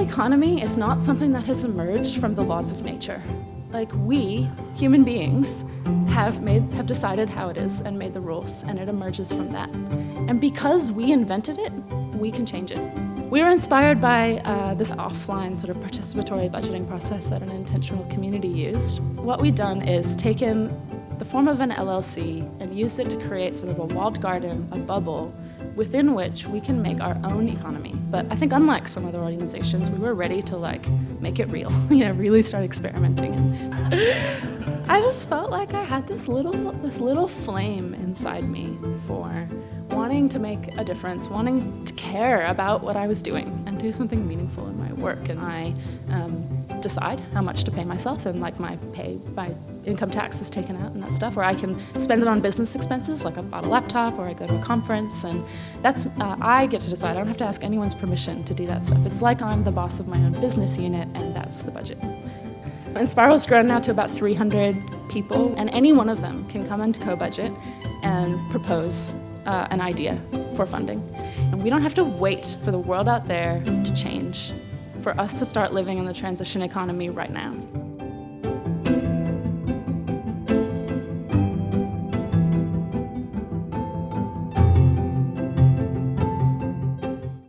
economy is not something that has emerged from the laws of nature. Like we, human beings, have made have decided how it is and made the rules and it emerges from that. And because we invented it, we can change it. We were inspired by uh, this offline sort of participatory budgeting process that an intentional community used. What we've done is taken the form of an LLC and used it to create sort of a walled garden, a bubble, within which we can make our own economy. But I think unlike some other organizations, we were ready to like make it real, you know, really start experimenting. I just felt like I had this little, this little flame inside me for wanting to make a difference, wanting care about what I was doing and do something meaningful in my work. And I um, decide how much to pay myself and like my pay, my income tax is taken out and that stuff, or I can spend it on business expenses, like I bought a laptop or I go to a conference and that's, uh, I get to decide. I don't have to ask anyone's permission to do that stuff. It's like I'm the boss of my own business unit and that's the budget. Enspiral has grown now to about 300 people and any one of them can come into Cobudget and propose uh, an idea for funding. We don't have to wait for the world out there to change for us to start living in the transition economy right now.